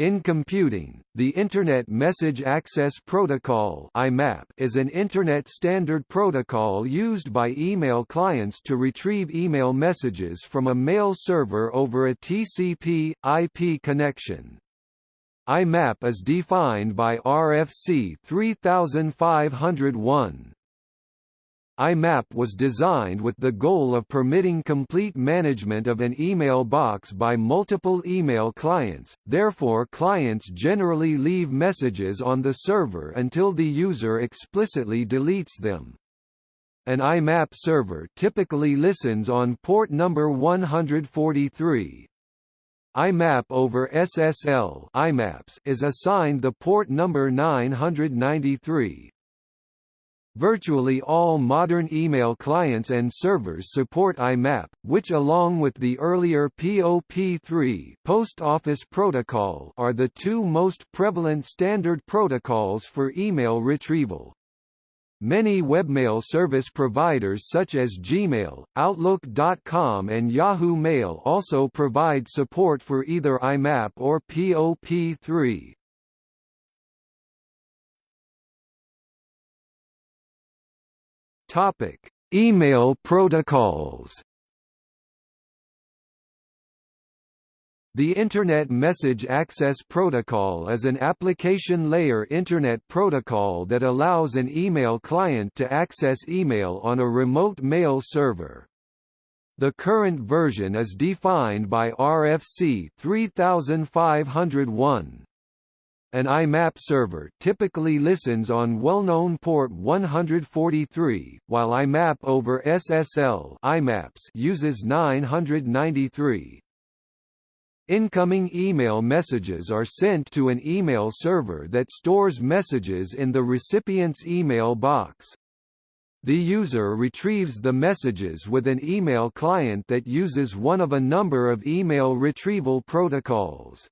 In computing, the Internet Message Access Protocol (IMAP) is an Internet standard protocol used by email clients to retrieve email messages from a mail server over a TCP/IP connection. IMAP is defined by RFC 3501. IMAP was designed with the goal of permitting complete management of an email box by multiple email clients, therefore clients generally leave messages on the server until the user explicitly deletes them. An IMAP server typically listens on port number 143. IMAP over SSL IMAPS is assigned the port number 993, Virtually all modern email clients and servers support IMAP, which along with the earlier POP3 Post Office Protocol are the two most prevalent standard protocols for email retrieval. Many webmail service providers such as Gmail, Outlook.com and Yahoo Mail also provide support for either IMAP or POP3. Topic: Email protocols. The Internet Message Access Protocol is an application layer Internet protocol that allows an email client to access email on a remote mail server. The current version is defined by RFC 3501. An IMAP server typically listens on well-known port 143, while IMAP over SSL IMAPS uses 993. Incoming email messages are sent to an email server that stores messages in the recipient's email box. The user retrieves the messages with an email client that uses one of a number of email retrieval protocols.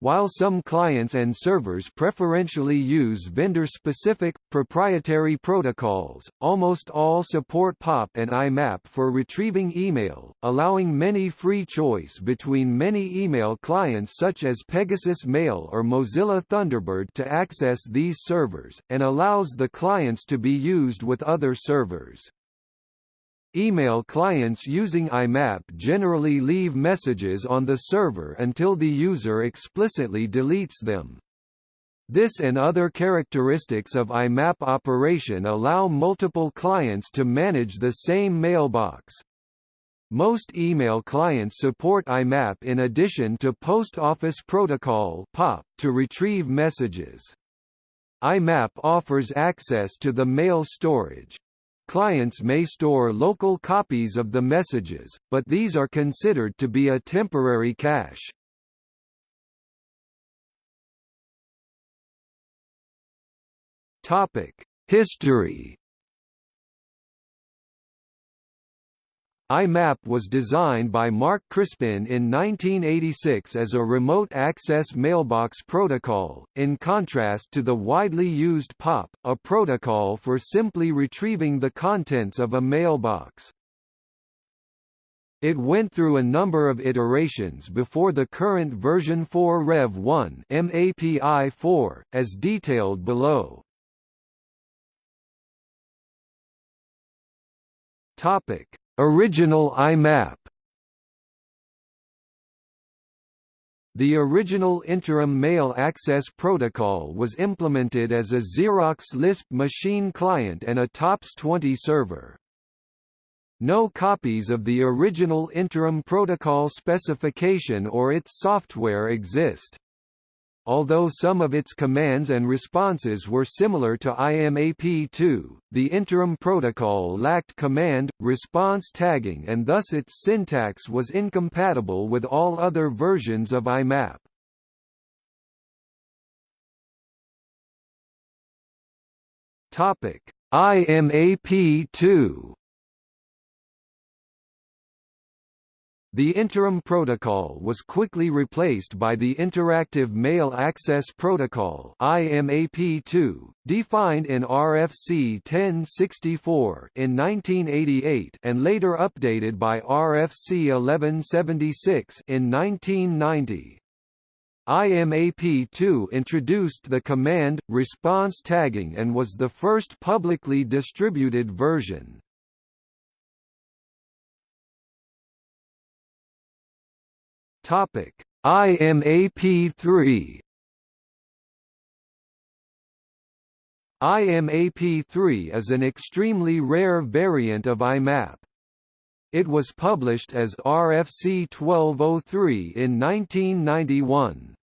While some clients and servers preferentially use vendor-specific, proprietary protocols, almost all support POP and IMAP for retrieving email, allowing many free choice between many email clients such as Pegasus Mail or Mozilla Thunderbird to access these servers, and allows the clients to be used with other servers. Email clients using IMAP generally leave messages on the server until the user explicitly deletes them. This and other characteristics of IMAP operation allow multiple clients to manage the same mailbox. Most email clients support IMAP in addition to Post Office Protocol (POP) to retrieve messages. IMAP offers access to the mail storage, Clients may store local copies of the messages, but these are considered to be a temporary cache. Topic: History IMAP was designed by Mark Crispin in 1986 as a remote access mailbox protocol, in contrast to the widely used POP, a protocol for simply retrieving the contents of a mailbox. It went through a number of iterations before the current version 4 Rev 1 MAPI 4, as detailed below. Topic Original IMAP The original Interim Mail Access Protocol was implemented as a Xerox Lisp machine client and a TOPS 20 server. No copies of the original Interim Protocol specification or its software exist. Although some of its commands and responses were similar to IMAP2, the interim protocol lacked command-response tagging and thus its syntax was incompatible with all other versions of IMAP. IMAP2 The interim protocol was quickly replaced by the Interactive Mail Access Protocol IMAP2, defined in RFC 1064 in 1988 and later updated by RFC 1176 in 1990. IMAP2 introduced the command response tagging and was the first publicly distributed version. Topic: IMAP3 IMAP3 is an extremely rare variant of IMAP. It was published as RFC 1203 in 1991.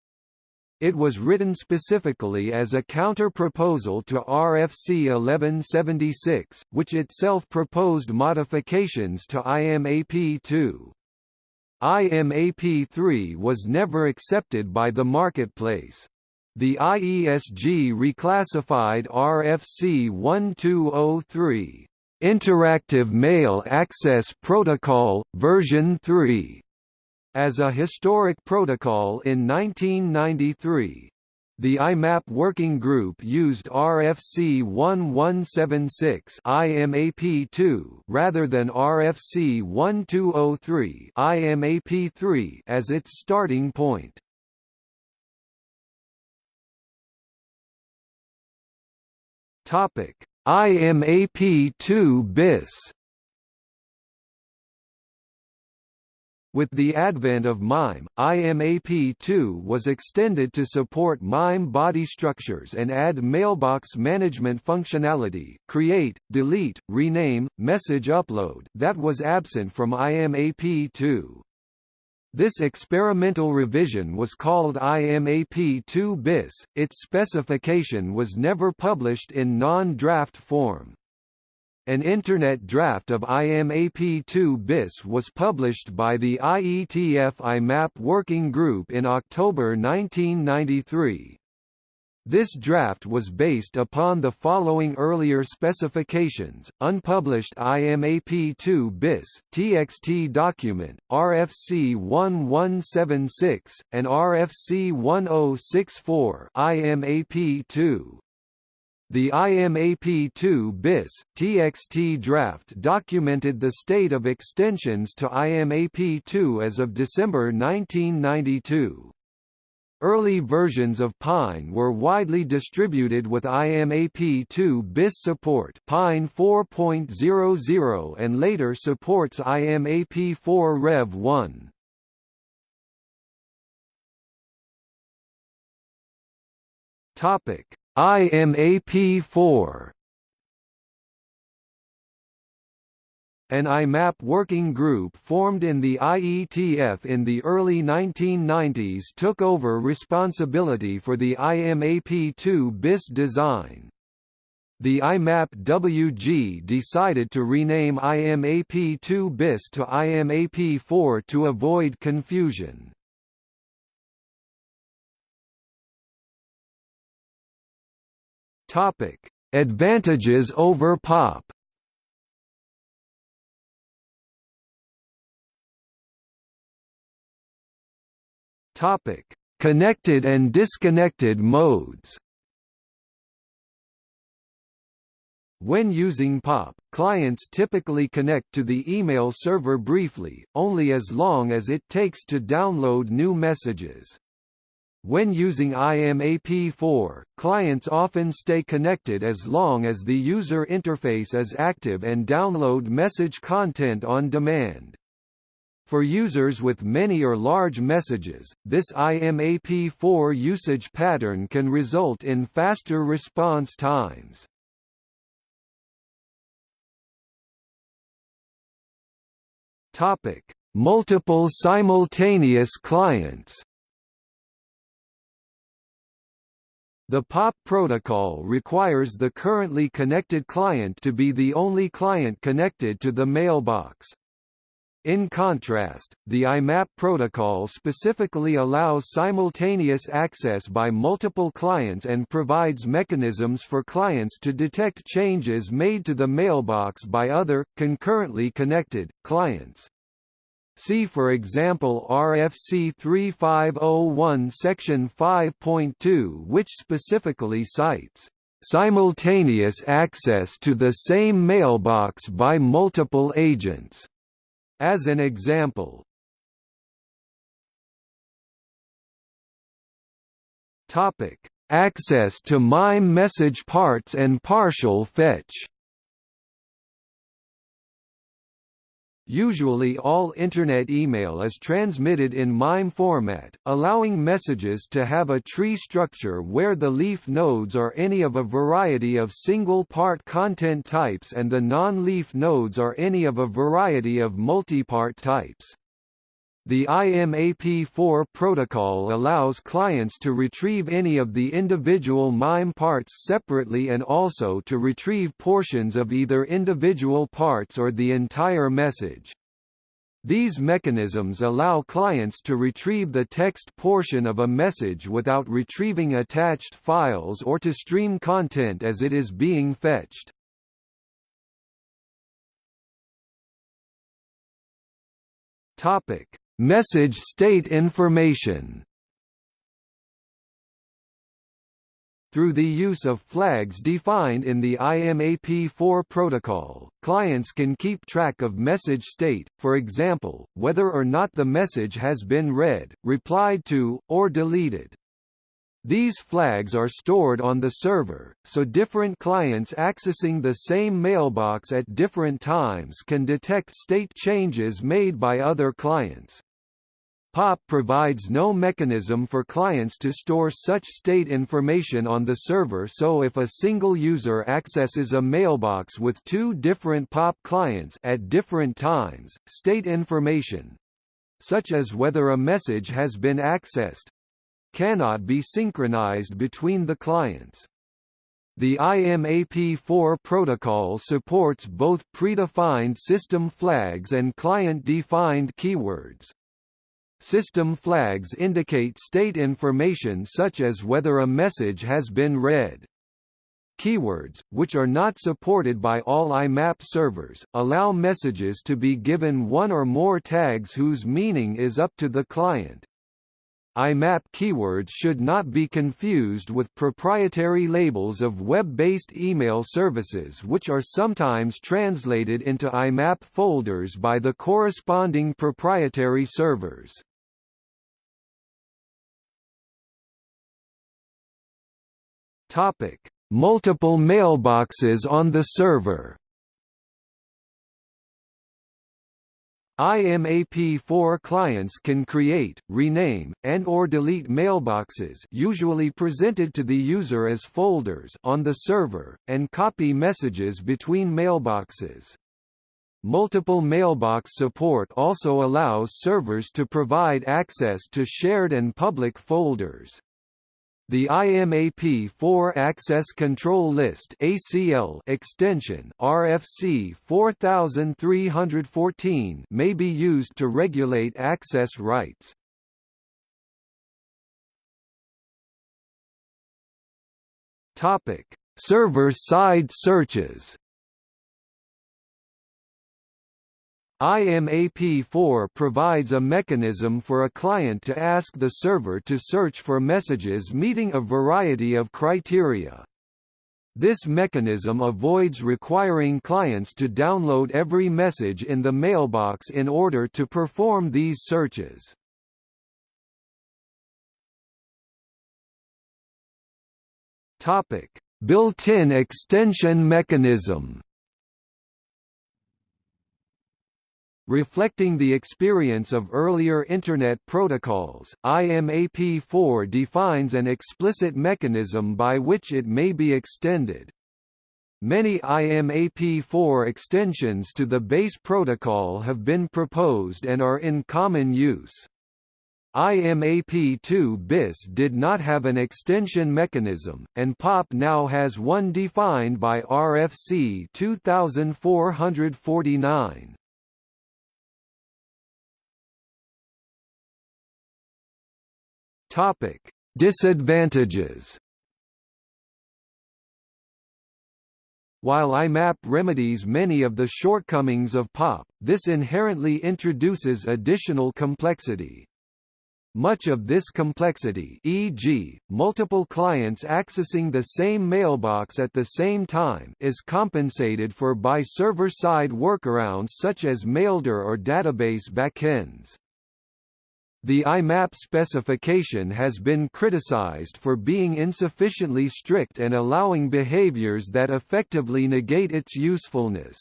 It was written specifically as a counter-proposal to RFC 1176, which itself proposed modifications to IMAP2. IMAP3 was never accepted by the marketplace. The IESG reclassified RFC 1203 Interactive Mail Access Protocol, version 3 as a historic protocol in 1993. The IMAP working group used RFC 1176 IMAP2 rather than RFC 1203 IMAP3 as its starting point. Topic: IMAP2 bis With the advent of MIME, IMAP2 was extended to support MIME body structures and add mailbox management functionality create, delete, rename, message upload that was absent from IMAP2. This experimental revision was called IMAP2 bis, its specification was never published in non-draft form. An Internet draft of IMAP2 BIS was published by the IETF IMAP Working Group in October 1993. This draft was based upon the following earlier specifications, unpublished IMAP2 BIS, TXT document, RFC 1176, and RFC 1064 IMAP2. The IMAP2 BIS, TXT draft documented the state of extensions to IMAP2 as of December 1992. Early versions of Pine were widely distributed with IMAP2 BIS support Pine 4.00 and later supports IMAP4 Rev 1. Topic IMAP4 An IMAP working group formed in the IETF in the early 1990s took over responsibility for the IMAP2 BIS design. The IMAP WG decided to rename IMAP2 BIS to IMAP4 to avoid confusion. Topic: Advantages over POP. Topic: Connected and disconnected modes. When using POP, clients typically connect to the email server briefly, only as long as it takes to download new messages. When using IMAP4, clients often stay connected as long as the user interface is active and download message content on demand. For users with many or large messages, this IMAP4 usage pattern can result in faster response times. Topic: Multiple simultaneous clients. The POP protocol requires the currently connected client to be the only client connected to the mailbox. In contrast, the IMAP protocol specifically allows simultaneous access by multiple clients and provides mechanisms for clients to detect changes made to the mailbox by other, concurrently connected, clients. See for example RFC 3501 section 5.2 which specifically cites simultaneous access to the same mailbox by multiple agents as an example. Topic: Access to MIME message parts and partial fetch. Usually all Internet email is transmitted in MIME format, allowing messages to have a tree structure where the leaf nodes are any of a variety of single-part content types and the non-leaf nodes are any of a variety of multi-part types. The IMAP4 protocol allows clients to retrieve any of the individual MIME parts separately and also to retrieve portions of either individual parts or the entire message. These mechanisms allow clients to retrieve the text portion of a message without retrieving attached files or to stream content as it is being fetched. Topic: Message state information Through the use of flags defined in the IMAP4 protocol, clients can keep track of message state, for example, whether or not the message has been read, replied to, or deleted. These flags are stored on the server, so different clients accessing the same mailbox at different times can detect state changes made by other clients. POP provides no mechanism for clients to store such state information on the server so if a single user accesses a mailbox with two different POP clients at different times, state information such as whether a message has been accessed cannot be synchronized between the clients. The IMAP4 protocol supports both predefined system flags and client-defined keywords. System flags indicate state information such as whether a message has been read. Keywords, which are not supported by all IMAP servers, allow messages to be given one or more tags whose meaning is up to the client. IMAP keywords should not be confused with proprietary labels of web-based email services which are sometimes translated into IMAP folders by the corresponding proprietary servers. Topic: Multiple mailboxes on the server. IMAP4 clients can create, rename, and or delete mailboxes usually presented to the user as folders on the server, and copy messages between mailboxes. Multiple mailbox support also allows servers to provide access to shared and public folders. The IMAP4 Access Control List (ACL) extension RFC 4314 may be used to regulate access rights. Topic: Server-side searches. IMAP4 provides a mechanism for a client to ask the server to search for messages meeting a variety of criteria. This mechanism avoids requiring clients to download every message in the mailbox in order to perform these searches. Built-in extension mechanism Reflecting the experience of earlier Internet protocols, IMAP4 defines an explicit mechanism by which it may be extended. Many IMAP4 extensions to the base protocol have been proposed and are in common use. IMAP2 BIS did not have an extension mechanism, and POP now has one defined by RFC 2449. Topic: Disadvantages. While IMAP remedies many of the shortcomings of POP, this inherently introduces additional complexity. Much of this complexity e.g., multiple clients accessing the same mailbox at the same time is compensated for by server-side workarounds such as Maildir or database backends. The IMAP specification has been criticized for being insufficiently strict and allowing behaviors that effectively negate its usefulness.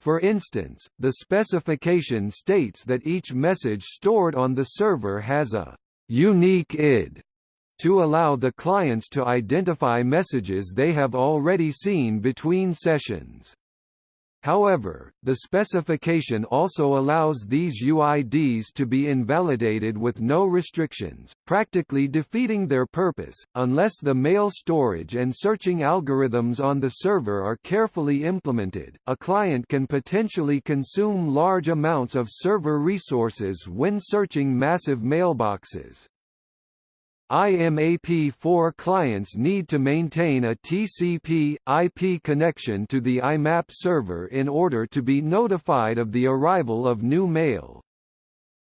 For instance, the specification states that each message stored on the server has a unique ID to allow the clients to identify messages they have already seen between sessions. However, the specification also allows these UIDs to be invalidated with no restrictions, practically defeating their purpose, unless the mail storage and searching algorithms on the server are carefully implemented. A client can potentially consume large amounts of server resources when searching massive mailboxes. IMAP4 clients need to maintain a TCP/IP connection to the IMAP server in order to be notified of the arrival of new mail.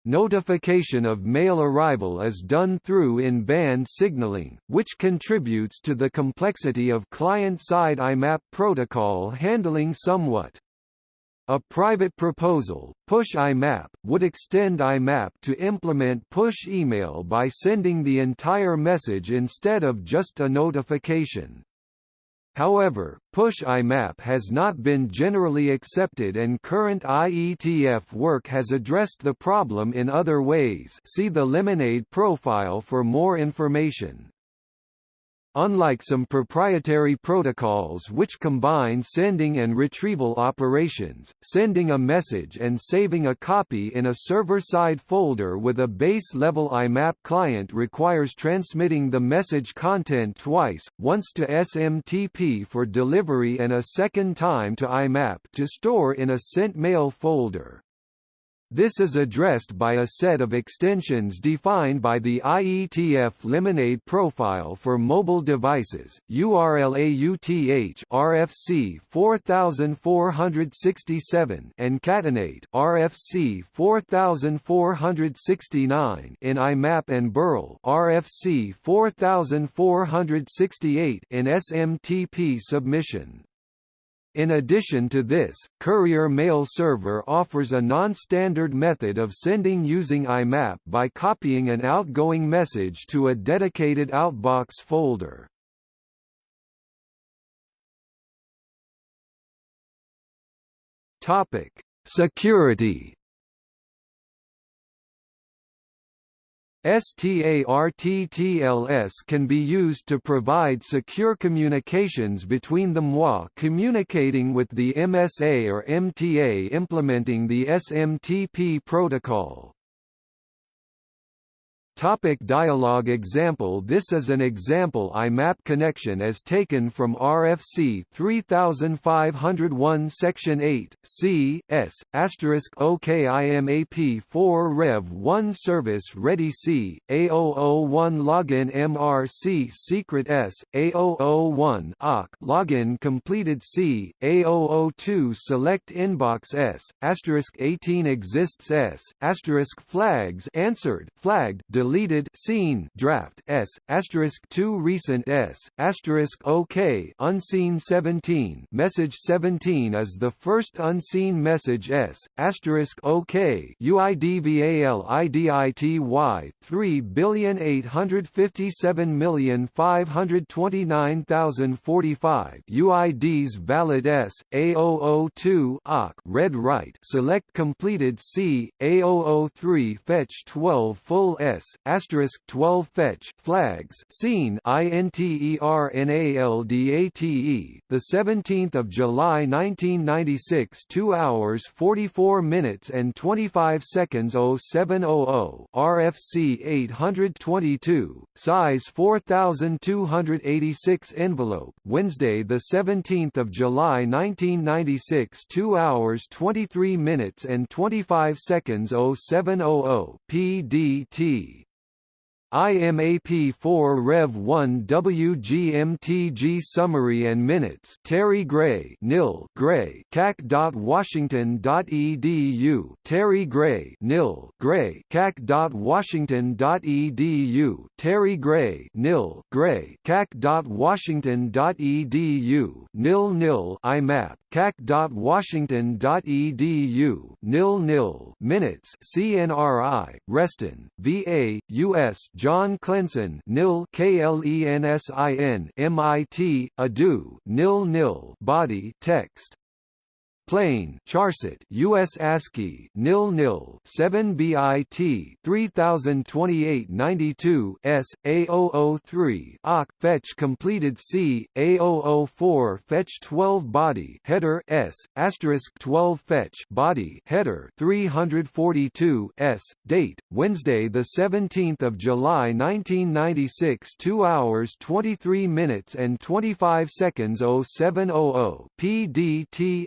Notification of mail arrival is done through in-band signaling, which contributes to the complexity of client-side IMAP protocol handling somewhat. A private proposal, Push IMAP, would extend IMAP to implement push email by sending the entire message instead of just a notification. However, Push IMAP has not been generally accepted and current IETF work has addressed the problem in other ways see the Lemonade profile for more information. Unlike some proprietary protocols which combine sending and retrieval operations, sending a message and saving a copy in a server-side folder with a base-level IMAP client requires transmitting the message content twice, once to SMTP for delivery and a second time to IMAP to store in a sent mail folder. This is addressed by a set of extensions defined by the IETF Lemonade profile for mobile devices, URLAUTH RFC 4467 and Catenate RFC 4469 in IMAP and Burl RFC 4468 in SMTP submission. In addition to this, Courier Mail Server offers a non-standard method of sending using IMAP by copying an outgoing message to a dedicated outbox folder. Topic: Security STARTTLS can be used to provide secure communications between the MWA communicating with the MSA or MTA implementing the SMTP protocol. Topic dialog example. This is an example IMAP connection as taken from RFC 3501 Section 8, C, S, asterisk OK IMAP 4 Rev 1 Service Ready C, A001 Login MRC Secret S, A001 OC Login Completed C, A002 Select Inbox S, asterisk 18 Exists S, asterisk Flags Answered, Flagged deleted seen draft s asterisk 2 recent s asterisk OK unseen 17 message 17 is the first unseen message s asterisk OK UIDVALIDITY 3 billion 857 million 529,045 UIDs valid s A002 OC read write select completed C A003 fetch 12 full s asterisk 12 fetch flags seen INTERNALDATE the 17th of July 1996 2 hours 44 minutes and 25 seconds 0700 RFC 822 size 4286 envelope Wednesday the 17th of July 1996 2 hours 23 minutes and 25 seconds 0700 PDT IMAP4 Rev 1 WGMTG Summary and Minutes. Terry Gray Nil Gray cac.washington.edu Terry Gray Nil Gray cac.washington.edu Terry Gray Nil Gray cac.washington.edu Nil Nil IMAP cac.washington.edu Nil Nil Minutes. CNRI Reston VA US John Klensin nil KLENSIN MIT Adu nil nil body text Plain Charset US ASCII nil nil 7 bit 302892 S A003 OC fetch completed C A004 fetch 12 body header S asterisk 12 fetch body header 342 S date Wednesday the 17th of July 1996 2 hours 23 minutes and 25 seconds 0700 PDT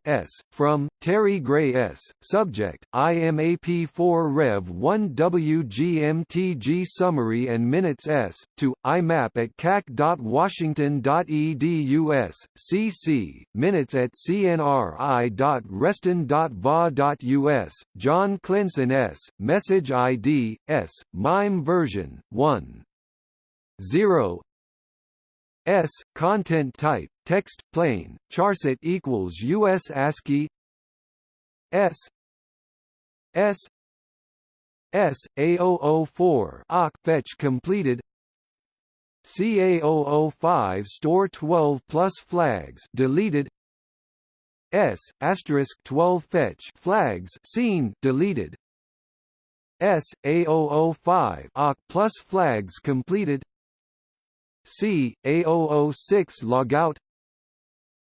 from, Terry Gray S., Subject, IMAP4 Rev 1 WGMTG Summary and Minutes S, to, IMAP at cac.washington.edu S, CC, Minutes at cnri.reston.va.us, John Klensin S, Message ID, S, MIME version, 1. 0 S content type text plain charset equals US ASCII. S S S A004 OC fetch completed. CA005 store 12 plus flags deleted. S asterisk 12 fetch flags seen deleted. S A005 OC plus flags completed C A006 logout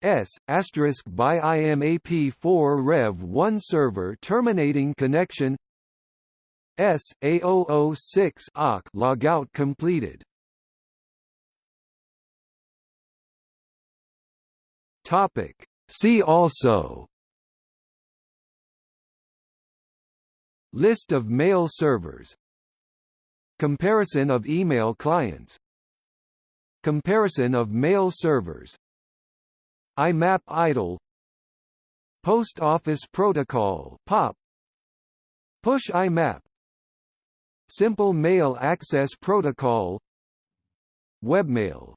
S asterisk by IMAP4 Rev 1 server terminating connection. S A006 OC logout completed. Topic. See also. List of mail servers. Comparison of email clients Comparison of mail servers IMAP idle Post Office Protocol POP Push IMAP Simple Mail Access Protocol Webmail